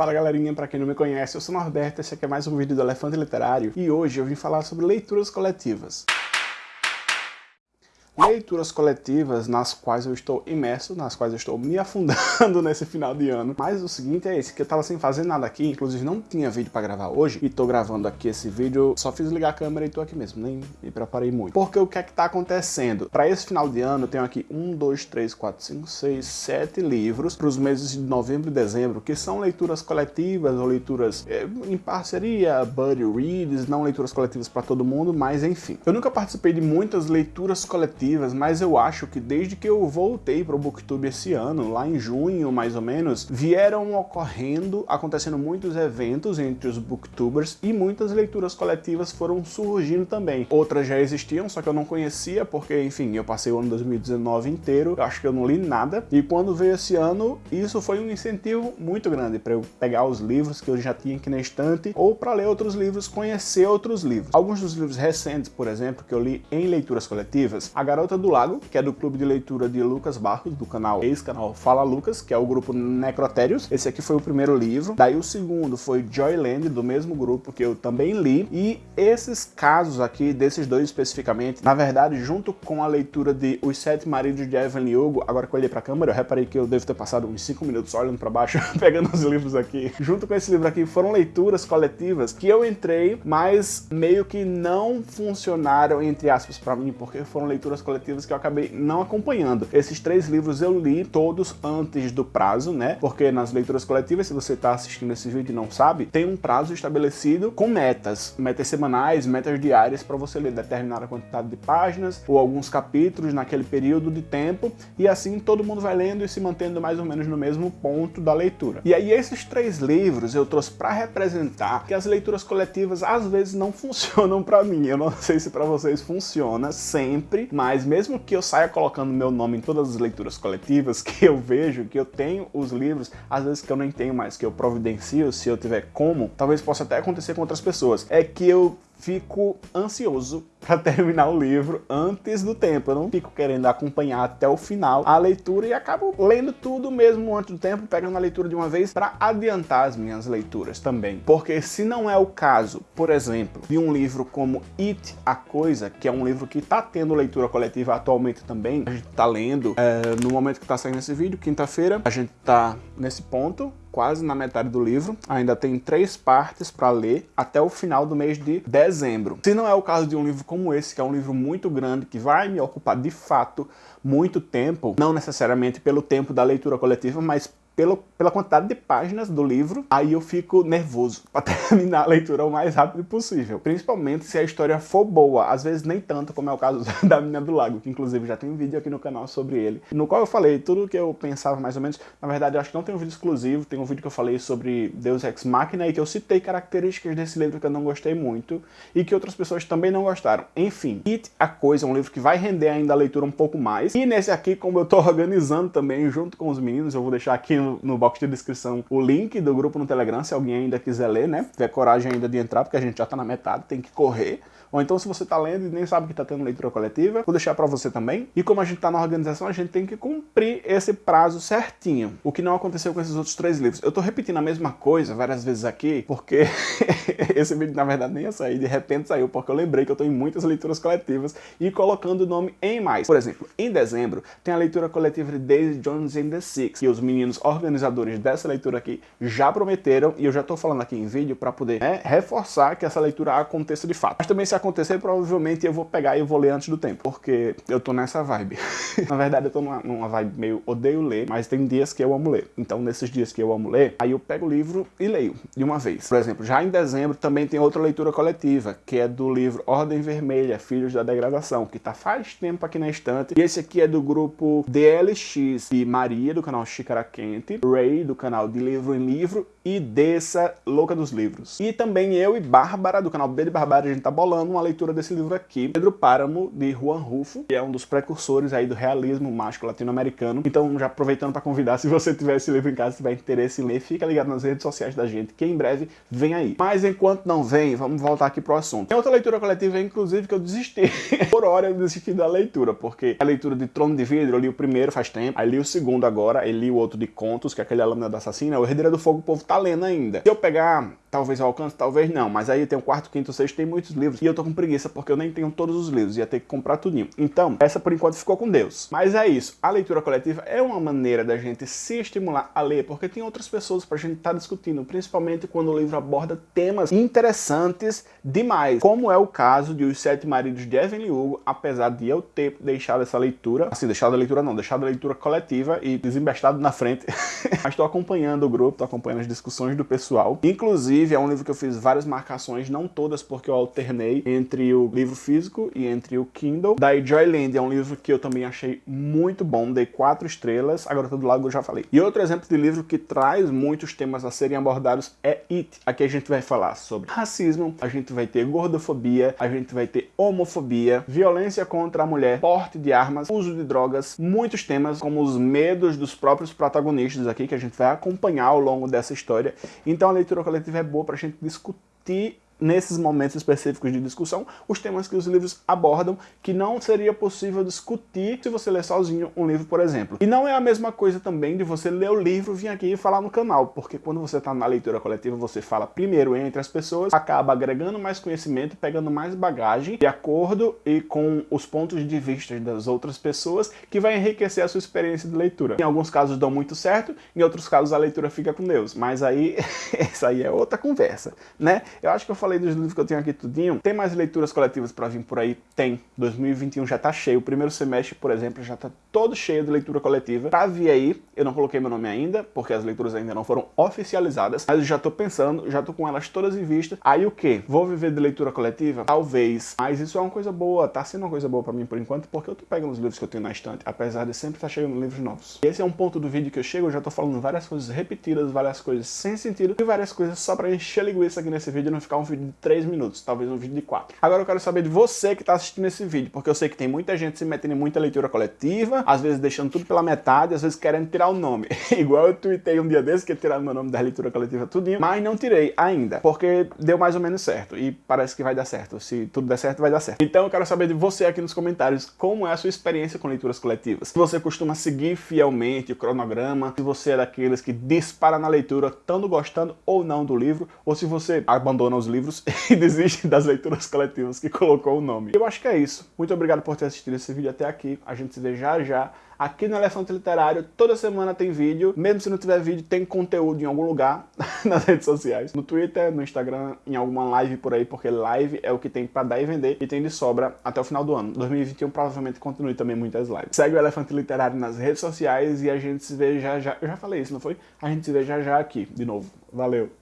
Fala galerinha, pra quem não me conhece, eu sou Norberto, esse aqui é mais um vídeo do Elefante Literário e hoje eu vim falar sobre leituras coletivas. Leituras coletivas nas quais eu estou imerso, nas quais eu estou me afundando nesse final de ano. Mas o seguinte é esse, que eu tava sem fazer nada aqui, inclusive não tinha vídeo pra gravar hoje, e tô gravando aqui esse vídeo, só fiz ligar a câmera e tô aqui mesmo, nem me preparei muito. Porque o que é que tá acontecendo? Pra esse final de ano eu tenho aqui um, dois, três, quatro, cinco, seis, sete livros pros meses de novembro e dezembro, que são leituras coletivas ou leituras é, em parceria, buddy reads, não leituras coletivas pra todo mundo, mas enfim. Eu nunca participei de muitas leituras coletivas mas eu acho que desde que eu voltei para o Booktube esse ano, lá em junho mais ou menos, vieram ocorrendo, acontecendo muitos eventos entre os Booktubers e muitas leituras coletivas foram surgindo também. Outras já existiam, só que eu não conhecia, porque, enfim, eu passei o ano 2019 inteiro, acho que eu não li nada, e quando veio esse ano, isso foi um incentivo muito grande para eu pegar os livros que eu já tinha aqui na estante, ou para ler outros livros, conhecer outros livros. Alguns dos livros recentes, por exemplo, que eu li em leituras coletivas, a Garota do Lago, que é do clube de leitura de Lucas Barros, do canal ex-canal Fala Lucas, que é o grupo Necrotérios. Esse aqui foi o primeiro livro. Daí o segundo foi Joyland, do mesmo grupo que eu também li. E esses casos aqui, desses dois especificamente, na verdade, junto com a leitura de Os Sete Maridos de Evelyn Hugo, agora que eu olhei pra câmera, eu reparei que eu devo ter passado uns 5 minutos olhando pra baixo, pegando os livros aqui. Junto com esse livro aqui, foram leituras coletivas que eu entrei, mas meio que não funcionaram, entre aspas, pra mim, porque foram leituras coletivas que eu acabei não acompanhando. Esses três livros eu li todos antes do prazo, né? Porque nas leituras coletivas, se você está assistindo esse vídeo e não sabe, tem um prazo estabelecido com metas, metas semanais, metas diárias para você ler determinada quantidade de páginas ou alguns capítulos naquele período de tempo e assim todo mundo vai lendo e se mantendo mais ou menos no mesmo ponto da leitura. E aí esses três livros eu trouxe para representar que as leituras coletivas às vezes não funcionam para mim. Eu não sei se para vocês funciona sempre, mas mas mesmo que eu saia colocando meu nome em todas as leituras coletivas que eu vejo, que eu tenho os livros, às vezes que eu nem tenho mais, que eu providencio, se eu tiver como, talvez possa até acontecer com outras pessoas, é que eu fico ansioso para terminar o livro antes do tempo. Eu não fico querendo acompanhar até o final a leitura e acabo lendo tudo mesmo antes do tempo, pegando a leitura de uma vez para adiantar as minhas leituras também. Porque se não é o caso, por exemplo, de um livro como It, a Coisa, que é um livro que está tendo leitura coletiva atualmente também, a gente está lendo é, no momento que está saindo esse vídeo, quinta-feira, a gente está nesse ponto, quase na metade do livro, ainda tem três partes para ler até o final do mês de dezembro. Se não é o caso de um livro como esse, que é um livro muito grande, que vai me ocupar de fato muito tempo, não necessariamente pelo tempo da leitura coletiva, mas pela quantidade de páginas do livro, aí eu fico nervoso para terminar a leitura o mais rápido possível. Principalmente se a história for boa, às vezes nem tanto, como é o caso da Menina do Lago, que inclusive já tem um vídeo aqui no canal sobre ele, no qual eu falei tudo o que eu pensava mais ou menos. Na verdade, eu acho que não tem um vídeo exclusivo, tem um vídeo que eu falei sobre Deus Ex Machina e que eu citei características desse livro que eu não gostei muito e que outras pessoas também não gostaram. Enfim, It, a Coisa, é um livro que vai render ainda a leitura um pouco mais. E nesse aqui, como eu tô organizando também junto com os meninos, eu vou deixar aqui no no, box de descrição o link do grupo no Telegram, se alguém ainda quiser ler, né? Tiver coragem ainda de entrar, porque a gente já tá na metade, tem que correr. Ou então se você está lendo e nem sabe que está tendo leitura coletiva, vou deixar para você também. E como a gente está na organização, a gente tem que cumprir esse prazo certinho. O que não aconteceu com esses outros três livros. Eu estou repetindo a mesma coisa várias vezes aqui, porque esse vídeo na verdade nem ia sair, de repente saiu, porque eu lembrei que eu estou em muitas leituras coletivas e colocando o nome em mais. Por exemplo, em dezembro tem a leitura coletiva de Daisy Jones and the Six, que os meninos organizadores dessa leitura aqui já prometeram, e eu já estou falando aqui em vídeo para poder né, reforçar que essa leitura aconteça de fato. Mas também se acontecer, provavelmente eu vou pegar e vou ler antes do tempo, porque eu tô nessa vibe. Na verdade, eu tô numa, numa vibe meio odeio ler, mas tem dias que eu amo ler. Então, nesses dias que eu amo ler, aí eu pego o livro e leio de uma vez. Por exemplo, já em dezembro também tem outra leitura coletiva, que é do livro Ordem Vermelha, Filhos da Degradação, que tá faz tempo aqui na estante. E esse aqui é do grupo DLX, e Maria, do canal Xícara Quente, Ray, do canal De Livro em Livro, e Dessa, Louca dos Livros. E também eu e Bárbara, do canal B de Barbara, a gente tá bolando uma leitura desse livro aqui, Pedro Páramo, de Juan Rufo, que é um dos precursores aí do realismo mágico latino-americano. Então, já aproveitando para convidar, se você tiver esse livro em casa, tiver interesse em ler, fica ligado nas redes sociais da gente, que em breve vem aí. Mas enquanto não vem, vamos voltar aqui pro assunto. Tem outra leitura coletiva, inclusive, que eu desisti. Por hora eu desisti da leitura, porque a leitura de Trono de Vidro, eu li o primeiro faz tempo, aí li o segundo agora, aí li o outro de Con que é aquele Lâmina da Assassina, o Herdeira do Fogo o povo tá lendo ainda. Se eu pegar, talvez eu alcance, talvez não, mas aí tem o quarto, quinto, sexto, tem muitos livros, e eu tô com preguiça porque eu nem tenho todos os livros, ia ter que comprar tudinho. Então, essa por enquanto ficou com Deus. Mas é isso, a leitura coletiva é uma maneira da gente se estimular a ler, porque tem outras pessoas pra gente estar tá discutindo, principalmente quando o livro aborda temas interessantes demais, como é o caso de Os Sete Maridos de Evelyn Hugo, apesar de eu ter deixado essa leitura, assim, deixado a leitura não, deixado a leitura coletiva e desembestado na frente, mas estou acompanhando o grupo, estou acompanhando as discussões do pessoal. Inclusive, é um livro que eu fiz várias marcações, não todas, porque eu alternei entre o livro físico e entre o Kindle. Da Joyland é um livro que eu também achei muito bom, dei quatro estrelas, agora todo lado eu já falei. E outro exemplo de livro que traz muitos temas a serem abordados é It. Aqui a gente vai falar sobre racismo, a gente vai ter gordofobia, a gente vai ter homofobia, violência contra a mulher, porte de armas, uso de drogas, muitos temas como os medos dos próprios protagonistas aqui que a gente vai acompanhar ao longo dessa história. Então a leitura coletiva é boa para a gente discutir nesses momentos específicos de discussão, os temas que os livros abordam, que não seria possível discutir se você ler sozinho um livro, por exemplo. E não é a mesma coisa também de você ler o livro, vir aqui e falar no canal, porque quando você está na leitura coletiva, você fala primeiro entre as pessoas, acaba agregando mais conhecimento, pegando mais bagagem, de acordo e com os pontos de vista das outras pessoas, que vai enriquecer a sua experiência de leitura. Em alguns casos dão muito certo, em outros casos a leitura fica com Deus, mas aí, essa aí é outra conversa, né? Eu acho que eu falei falei dos livros que eu tenho aqui tudinho. Tem mais leituras coletivas para vir por aí? Tem. 2021 já tá cheio. O primeiro semestre, por exemplo, já tá todo cheio de leitura coletiva. Pra vir aí, eu não coloquei meu nome ainda, porque as leituras ainda não foram oficializadas, mas eu já tô pensando, já tô com elas todas em vista. Aí o que? Vou viver de leitura coletiva? Talvez. Mas isso é uma coisa boa, tá sendo uma coisa boa pra mim por enquanto, porque eu tô pegando os livros que eu tenho na estante, apesar de sempre estar tá chegando livros novos. E esse é um ponto do vídeo que eu chego, eu já tô falando várias coisas repetidas, várias coisas sem sentido, e várias coisas só pra encher linguiça aqui nesse vídeo e não ficar um vídeo vídeo de 3 minutos, talvez um vídeo de 4. Agora eu quero saber de você que está assistindo esse vídeo, porque eu sei que tem muita gente se metendo em muita leitura coletiva, às vezes deixando tudo pela metade, às vezes querendo tirar o nome. Igual eu tuitei um dia desse que ia tirar meu nome da leitura coletiva tudinho, mas não tirei ainda, porque deu mais ou menos certo e parece que vai dar certo. Se tudo der certo, vai dar certo. Então eu quero saber de você aqui nos comentários como é a sua experiência com leituras coletivas. Se você costuma seguir fielmente o cronograma, se você é daqueles que dispara na leitura, tanto gostando ou não do livro, ou se você abandona os livros livros e desiste das leituras coletivas que colocou o nome. Eu acho que é isso. Muito obrigado por ter assistido esse vídeo até aqui. A gente se vê já já aqui no Elefante Literário. Toda semana tem vídeo. Mesmo se não tiver vídeo, tem conteúdo em algum lugar nas redes sociais. No Twitter, no Instagram, em alguma live por aí, porque live é o que tem pra dar e vender e tem de sobra até o final do ano. 2021 provavelmente continue também muitas lives. Segue o Elefante Literário nas redes sociais e a gente se vê já já. Eu já falei isso, não foi? A gente se vê já já aqui, de novo. Valeu!